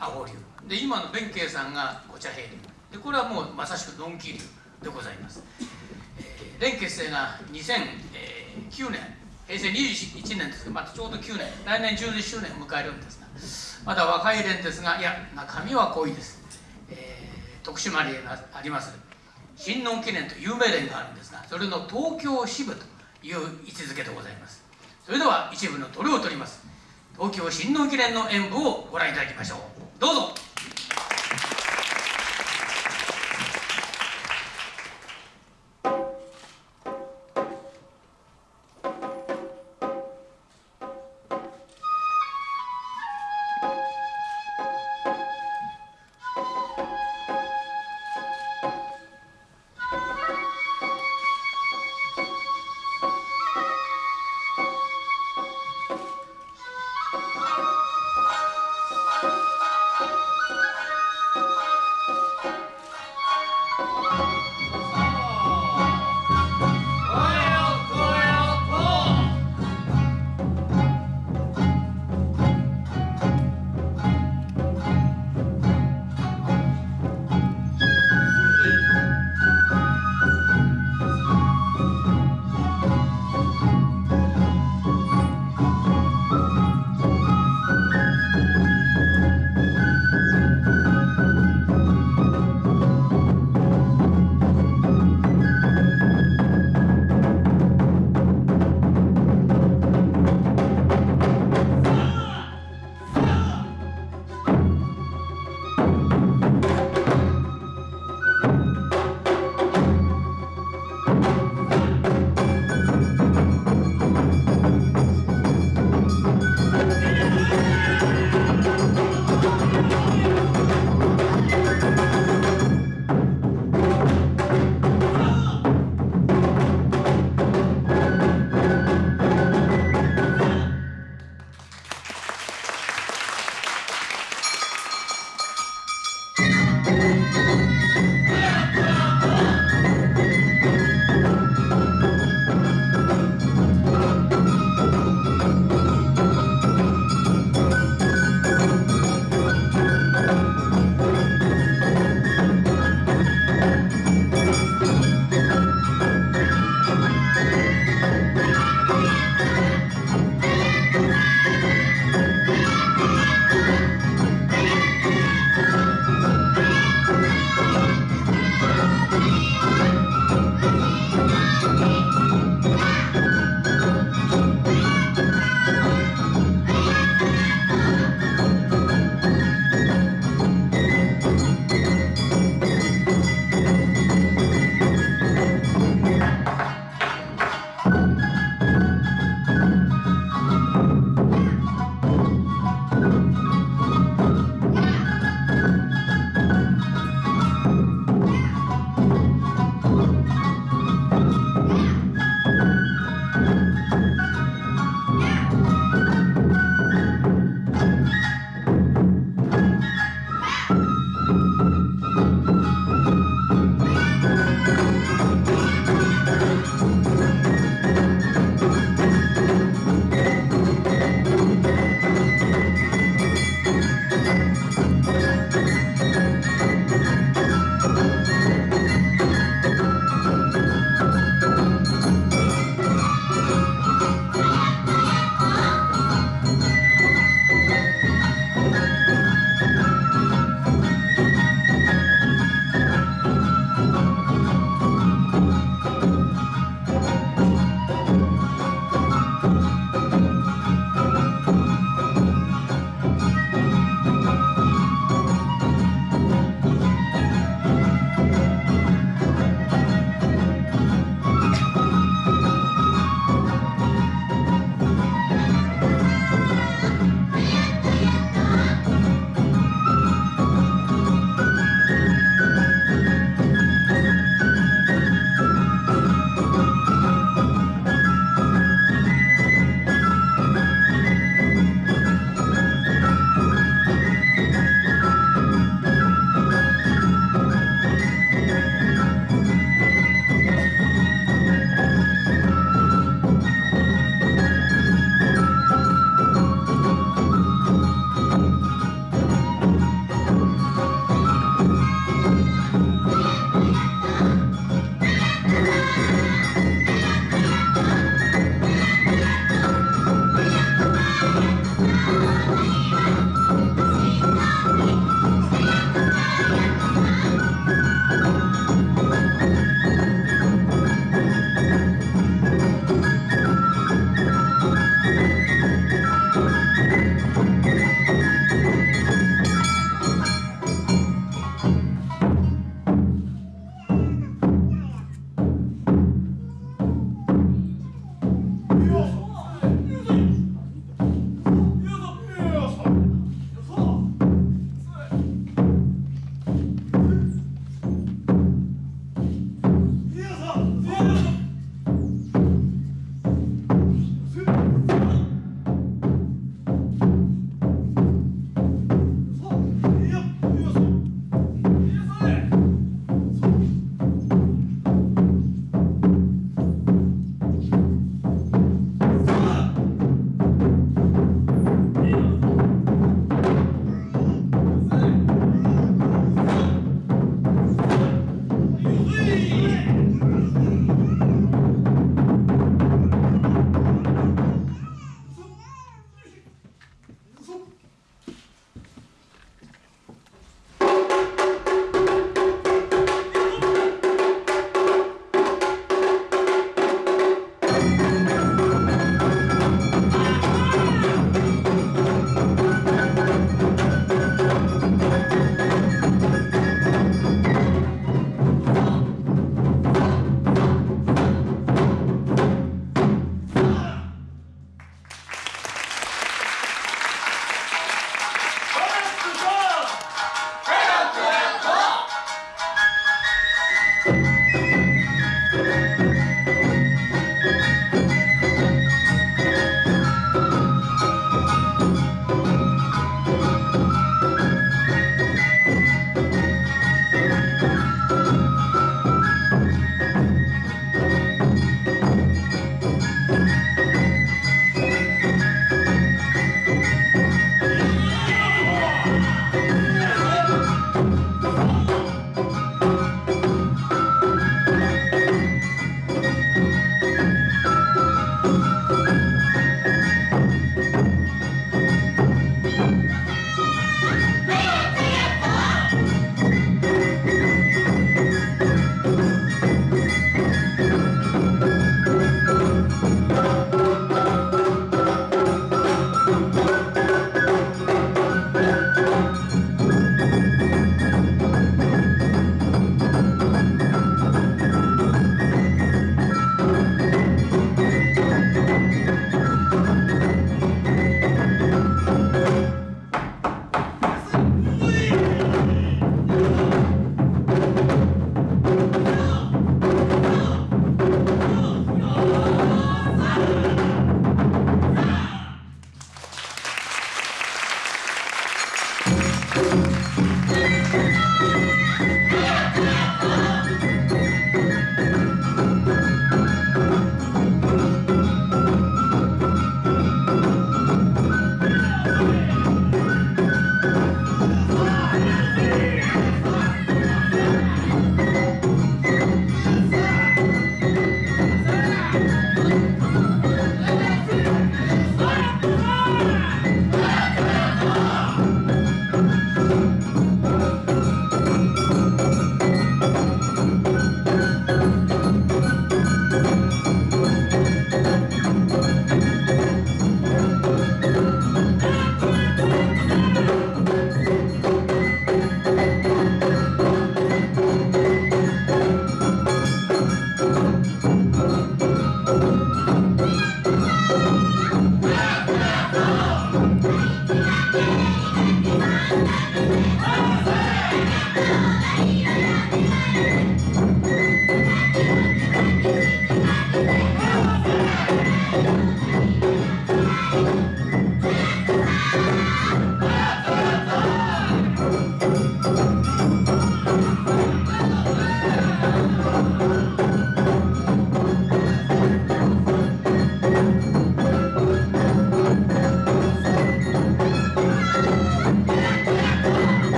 青龍。で今の弁慶さんがお茶平流でこれはもうまさしくドンキ流でございます、えー、連結成が2009年。平成21年ですけどまたちょうど9年。来年10周年を迎えるんですがまだ若い連ですがいや中身は濃いです、えー、徳島にあります新農記念という有名連があるんですがそれの東京支部という位置づけでございます。それでは一部のどれを取ります。東京新農記念の演舞をご覧いただきましょう。どうぞ。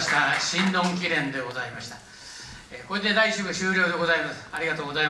鳥を取りました神論記念でございました。これで第1部終了でございます。ありがとうございます。